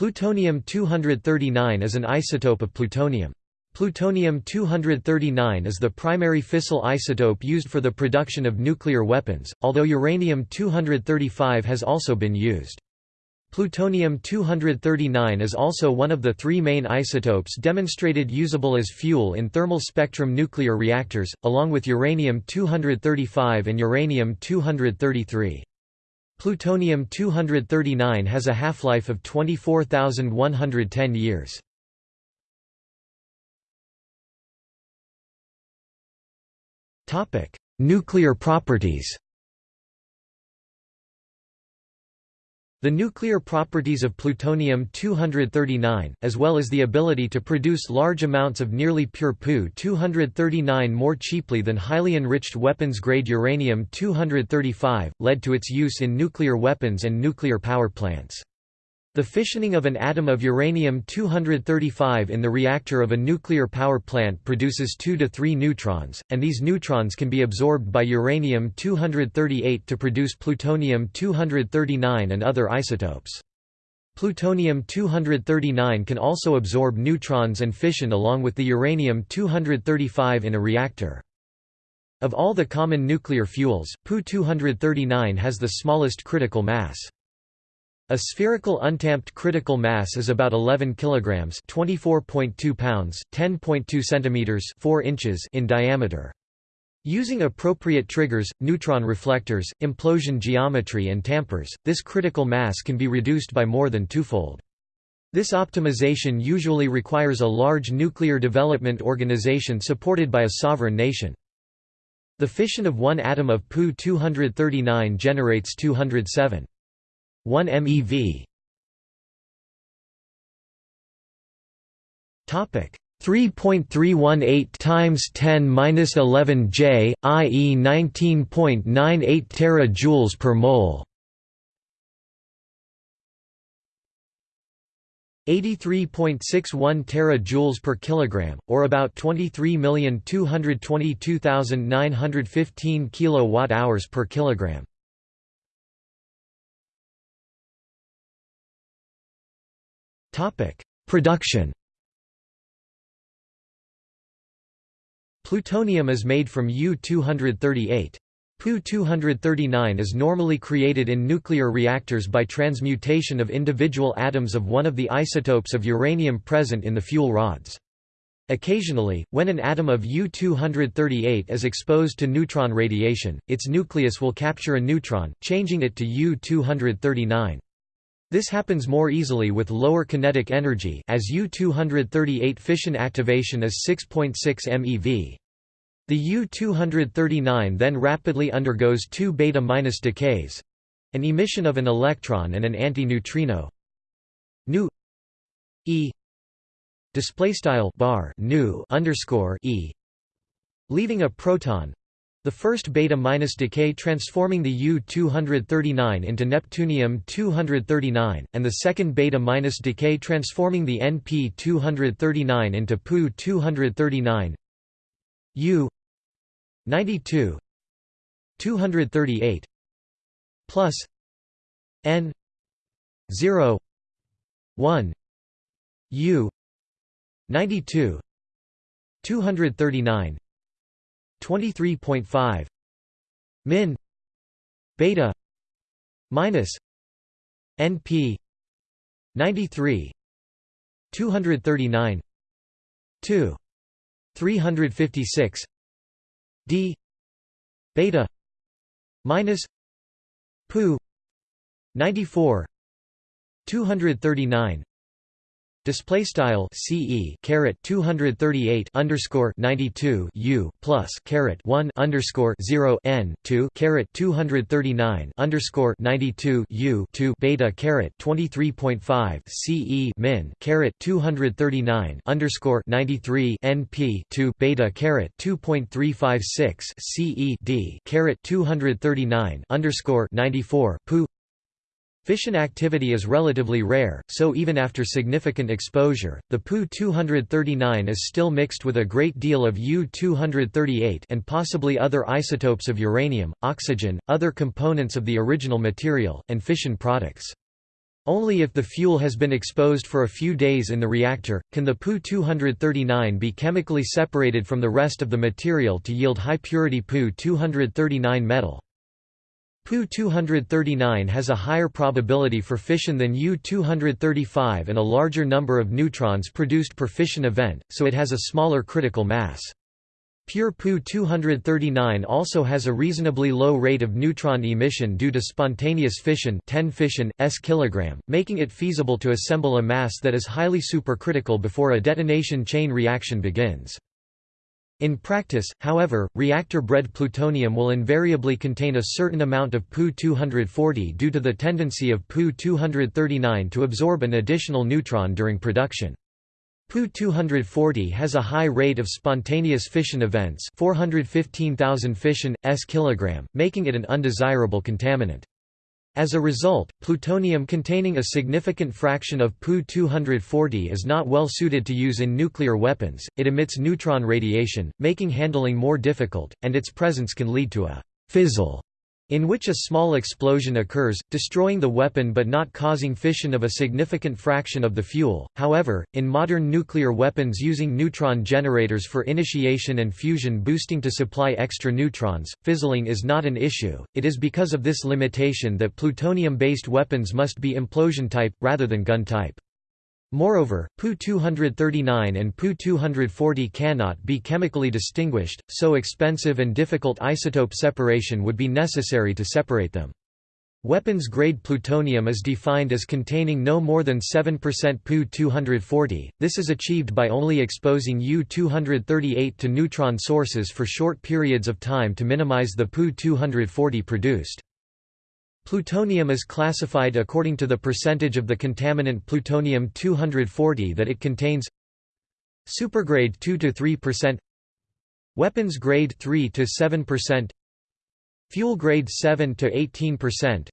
Plutonium-239 is an isotope of plutonium. Plutonium-239 is the primary fissile isotope used for the production of nuclear weapons, although uranium-235 has also been used. Plutonium-239 is also one of the three main isotopes demonstrated usable as fuel in thermal spectrum nuclear reactors, along with uranium-235 and uranium-233. Plutonium-239 has a half-life of 24,110 years. Nuclear properties The nuclear properties of plutonium-239, as well as the ability to produce large amounts of nearly pure Pu-239 more cheaply than highly enriched weapons-grade uranium-235, led to its use in nuclear weapons and nuclear power plants. The fissioning of an atom of uranium-235 in the reactor of a nuclear power plant produces 2 to 3 neutrons, and these neutrons can be absorbed by uranium-238 to produce plutonium-239 and other isotopes. Plutonium-239 can also absorb neutrons and fission along with the uranium-235 in a reactor. Of all the common nuclear fuels, Pu-239 has the smallest critical mass. A spherical untamped critical mass is about 11 kilograms, 24.2 pounds, 10.2 centimeters, 4 inches in diameter. Using appropriate triggers, neutron reflectors, implosion geometry and tampers, this critical mass can be reduced by more than twofold. This optimization usually requires a large nuclear development organization supported by a sovereign nation. The fission of one atom of Pu-239 generates 207. 1 MeV. Topic 3.318 times 10 minus 11 J, i.e. 19.98 terajoules per mole. 83.61 terajoules per kilogram, or about 23,222,915 kilowatt-hours per kilogram. Production Plutonium is made from U-238. Pu-239 is normally created in nuclear reactors by transmutation of individual atoms of one of the isotopes of uranium present in the fuel rods. Occasionally, when an atom of U-238 is exposed to neutron radiation, its nucleus will capture a neutron, changing it to U-239. This happens more easily with lower kinetic energy as U-238 fission activation is 6.6 MeV. The U-239 then rapidly undergoes two beta- minus decays—an emission of an electron and an anti-neutrino nu e display style bar nu underscore e leaving a proton the first beta-minus decay transforming the U-239 into Neptunium-239, and the second beta-minus decay transforming the Np-239 into Pu-239 U 92 238 plus N 0 1 U 92 239 23.5 min beta minus np 93 239 2 356 d beta minus pu 94 239 Display style CE caret 238 underscore 92 U plus caret 1 underscore 0 N 2 caret 239 underscore 92 U 2 beta caret 23.5 CE min caret 239 underscore 93 NP 2 beta caret 2.356 CE D caret 239 underscore 94 Pu Fission activity is relatively rare, so even after significant exposure, the Pu-239 is still mixed with a great deal of U-238 and possibly other isotopes of uranium, oxygen, other components of the original material, and fission products. Only if the fuel has been exposed for a few days in the reactor, can the Pu-239 be chemically separated from the rest of the material to yield high-purity Pu-239 metal. Pu-239 has a higher probability for fission than U-235 and a larger number of neutrons produced per fission event, so it has a smaller critical mass. Pure Pu-239 also has a reasonably low rate of neutron emission due to spontaneous fission 10 fission, s kg, making it feasible to assemble a mass that is highly supercritical before a detonation chain reaction begins. In practice, however, reactor-bred plutonium will invariably contain a certain amount of Pu-240 due to the tendency of Pu-239 to absorb an additional neutron during production. Pu-240 has a high rate of spontaneous fission events 415,000 fission, s kg, making it an undesirable contaminant. As a result, plutonium containing a significant fraction of Pu-240 is not well suited to use in nuclear weapons, it emits neutron radiation, making handling more difficult, and its presence can lead to a «fizzle» in which a small explosion occurs, destroying the weapon but not causing fission of a significant fraction of the fuel. However, in modern nuclear weapons using neutron generators for initiation and fusion boosting to supply extra neutrons, fizzling is not an issue. It is because of this limitation that plutonium-based weapons must be implosion type rather than gun type. Moreover, Pu-239 and Pu-240 cannot be chemically distinguished, so expensive and difficult isotope separation would be necessary to separate them. Weapons-grade plutonium is defined as containing no more than 7% Pu-240, this is achieved by only exposing U-238 to neutron sources for short periods of time to minimize the Pu-240 produced. Plutonium is classified according to the percentage of the contaminant plutonium-240 that it contains. Supergrade 2 to 3% Weapons grade 3 to 7% Fuel grade 7 to 18%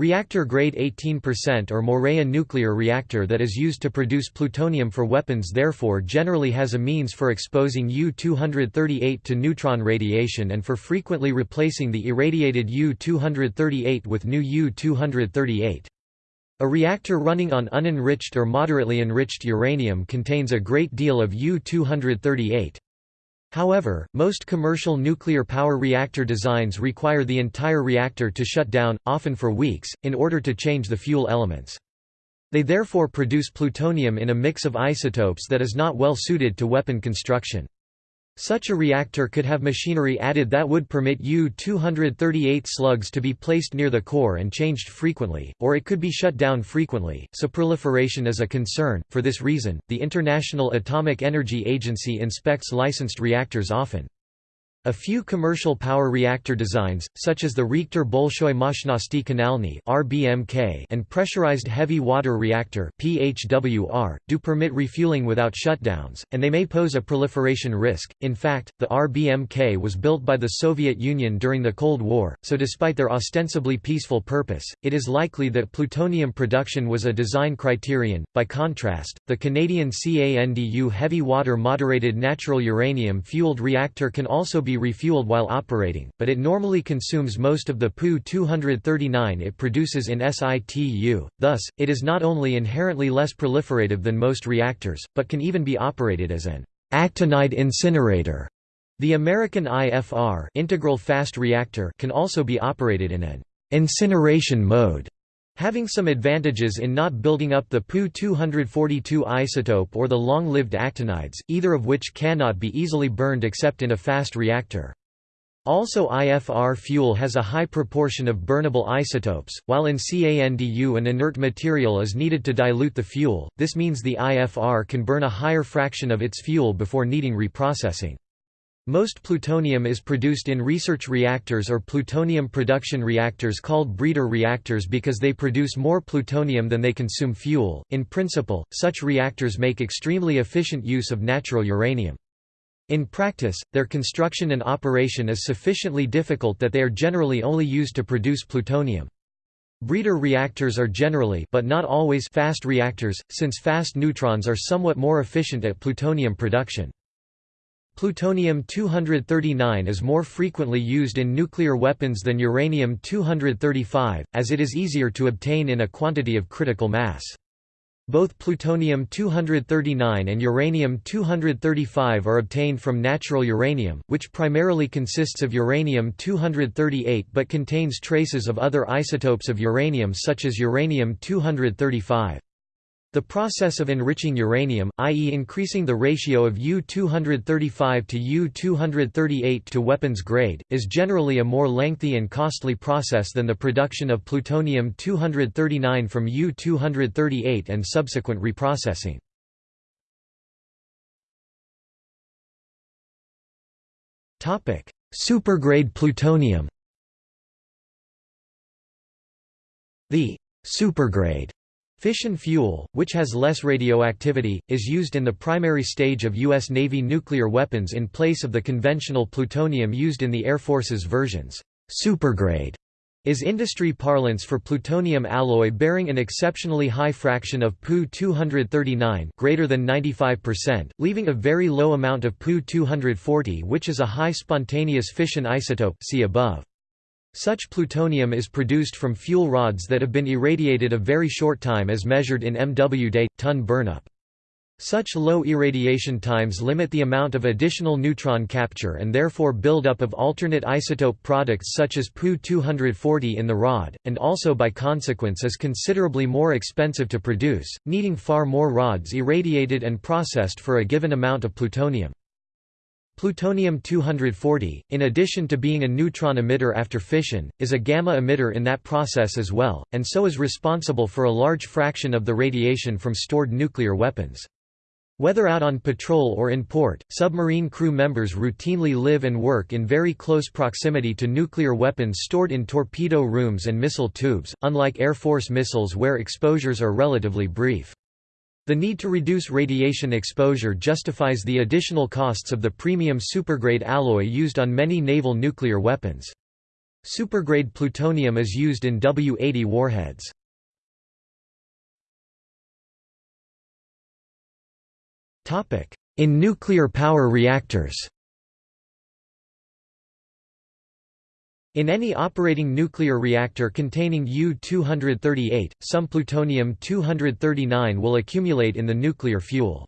Reactor-grade 18% or more a nuclear reactor that is used to produce plutonium for weapons therefore generally has a means for exposing U-238 to neutron radiation and for frequently replacing the irradiated U-238 with new U-238. A reactor running on unenriched or moderately enriched uranium contains a great deal of U-238. However, most commercial nuclear power reactor designs require the entire reactor to shut down, often for weeks, in order to change the fuel elements. They therefore produce plutonium in a mix of isotopes that is not well suited to weapon construction. Such a reactor could have machinery added that would permit U-238 slugs to be placed near the core and changed frequently, or it could be shut down frequently, so proliferation is a concern. For this reason, the International Atomic Energy Agency inspects licensed reactors often. A few commercial power reactor designs, such as the Reaktor Bolshoi Moshchnosti Kanalny and pressurized heavy water reactor (PHWR), do permit refueling without shutdowns, and they may pose a proliferation risk. In fact, the RBMK was built by the Soviet Union during the Cold War, so despite their ostensibly peaceful purpose, it is likely that plutonium production was a design criterion. By contrast, the Canadian CANDU heavy water moderated natural uranium fueled reactor can also be be refueled while operating, but it normally consumes most of the Pu-239 it produces in situ, thus, it is not only inherently less proliferative than most reactors, but can even be operated as an actinide incinerator. The American IFR integral fast reactor can also be operated in an incineration mode having some advantages in not building up the Pu-242 isotope or the long-lived actinides, either of which cannot be easily burned except in a fast reactor. Also IFR fuel has a high proportion of burnable isotopes, while in CANDU an inert material is needed to dilute the fuel, this means the IFR can burn a higher fraction of its fuel before needing reprocessing. Most plutonium is produced in research reactors or plutonium production reactors called breeder reactors because they produce more plutonium than they consume fuel. In principle, such reactors make extremely efficient use of natural uranium. In practice, their construction and operation is sufficiently difficult that they are generally only used to produce plutonium. Breeder reactors are generally but not always fast reactors, since fast neutrons are somewhat more efficient at plutonium production. Plutonium-239 is more frequently used in nuclear weapons than uranium-235, as it is easier to obtain in a quantity of critical mass. Both plutonium-239 and uranium-235 are obtained from natural uranium, which primarily consists of uranium-238 but contains traces of other isotopes of uranium such as uranium-235. The process of enriching uranium, i.e. increasing the ratio of U-235 to U-238 to weapons grade, is generally a more lengthy and costly process than the production of plutonium-239 from U-238 and subsequent reprocessing. Supergrade plutonium The supergrade Fission fuel, which has less radioactivity, is used in the primary stage of U.S. Navy nuclear weapons in place of the conventional plutonium used in the Air Force's versions. Supergrade is industry parlance for plutonium alloy bearing an exceptionally high fraction of Pu-239 greater than 95%, leaving a very low amount of Pu-240 which is a high spontaneous fission isotope see above. Such plutonium is produced from fuel rods that have been irradiated a very short time as measured in MW day, ton burnup. Such low irradiation times limit the amount of additional neutron capture and therefore buildup of alternate isotope products such as Pu-240 in the rod, and also by consequence is considerably more expensive to produce, needing far more rods irradiated and processed for a given amount of plutonium. Plutonium-240, in addition to being a neutron emitter after fission, is a gamma emitter in that process as well, and so is responsible for a large fraction of the radiation from stored nuclear weapons. Whether out on patrol or in port, submarine crew members routinely live and work in very close proximity to nuclear weapons stored in torpedo rooms and missile tubes, unlike Air Force missiles where exposures are relatively brief. The need to reduce radiation exposure justifies the additional costs of the premium supergrade alloy used on many naval nuclear weapons. Supergrade plutonium is used in W-80 warheads. In nuclear power reactors In any operating nuclear reactor containing U-238, some plutonium-239 will accumulate in the nuclear fuel.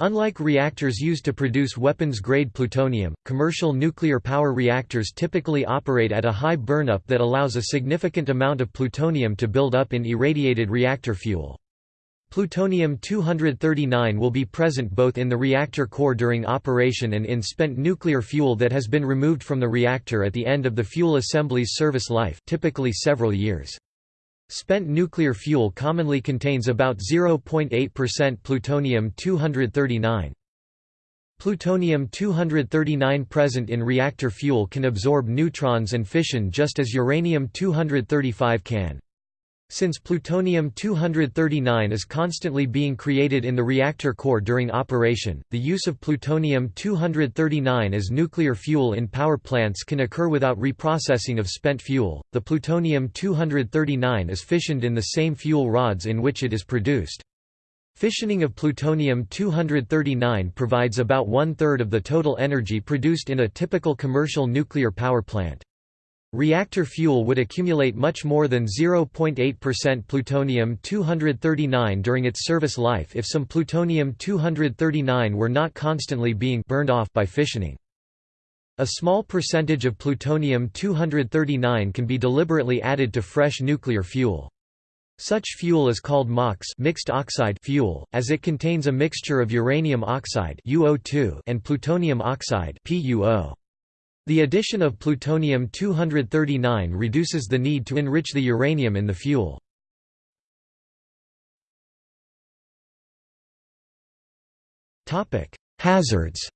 Unlike reactors used to produce weapons-grade plutonium, commercial nuclear power reactors typically operate at a high burnup that allows a significant amount of plutonium to build up in irradiated reactor fuel. Plutonium-239 will be present both in the reactor core during operation and in spent nuclear fuel that has been removed from the reactor at the end of the fuel assembly's service life typically several years. Spent nuclear fuel commonly contains about 0.8% plutonium-239. Plutonium-239 present in reactor fuel can absorb neutrons and fission just as uranium-235 can. Since plutonium-239 is constantly being created in the reactor core during operation, the use of plutonium-239 as nuclear fuel in power plants can occur without reprocessing of spent fuel. The plutonium-239 is fissioned in the same fuel rods in which it is produced. Fissioning of plutonium-239 provides about one-third of the total energy produced in a typical commercial nuclear power plant. Reactor fuel would accumulate much more than 0.8% plutonium-239 during its service life if some plutonium-239 were not constantly being burned off by fissioning. A small percentage of plutonium-239 can be deliberately added to fresh nuclear fuel. Such fuel is called MOX mixed oxide fuel, as it contains a mixture of uranium oxide and plutonium oxide PuO. The addition of plutonium-239 reduces the need to enrich the uranium in the fuel. Hazards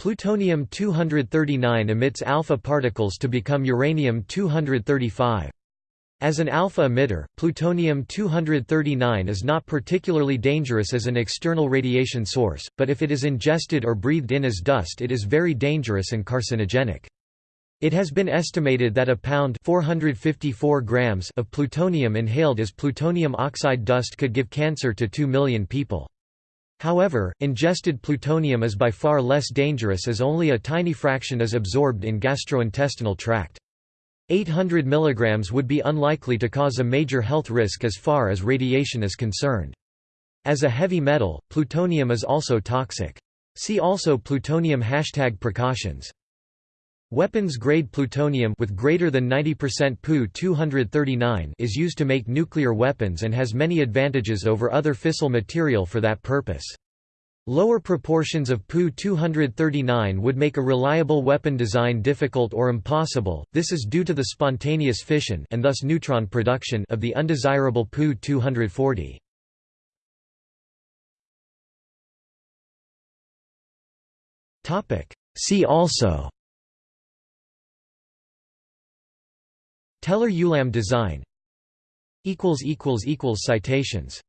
Plutonium-239 emits alpha particles to become uranium-235. As an alpha emitter, plutonium-239 is not particularly dangerous as an external radiation source, but if it is ingested or breathed in as dust it is very dangerous and carcinogenic. It has been estimated that a pound 454 grams of plutonium inhaled as plutonium oxide dust could give cancer to 2 million people. However, ingested plutonium is by far less dangerous as only a tiny fraction is absorbed in gastrointestinal tract. 800 mg would be unlikely to cause a major health risk as far as radiation is concerned. As a heavy metal, plutonium is also toxic. See also plutonium hashtag precautions. Weapons-grade plutonium with greater than 90% Pu-239 is used to make nuclear weapons and has many advantages over other fissile material for that purpose. Lower proportions of Pu-239 would make a reliable weapon design difficult or impossible, this is due to the spontaneous fission and thus neutron production of the undesirable Pu-240. See also Teller-Ulam design Citations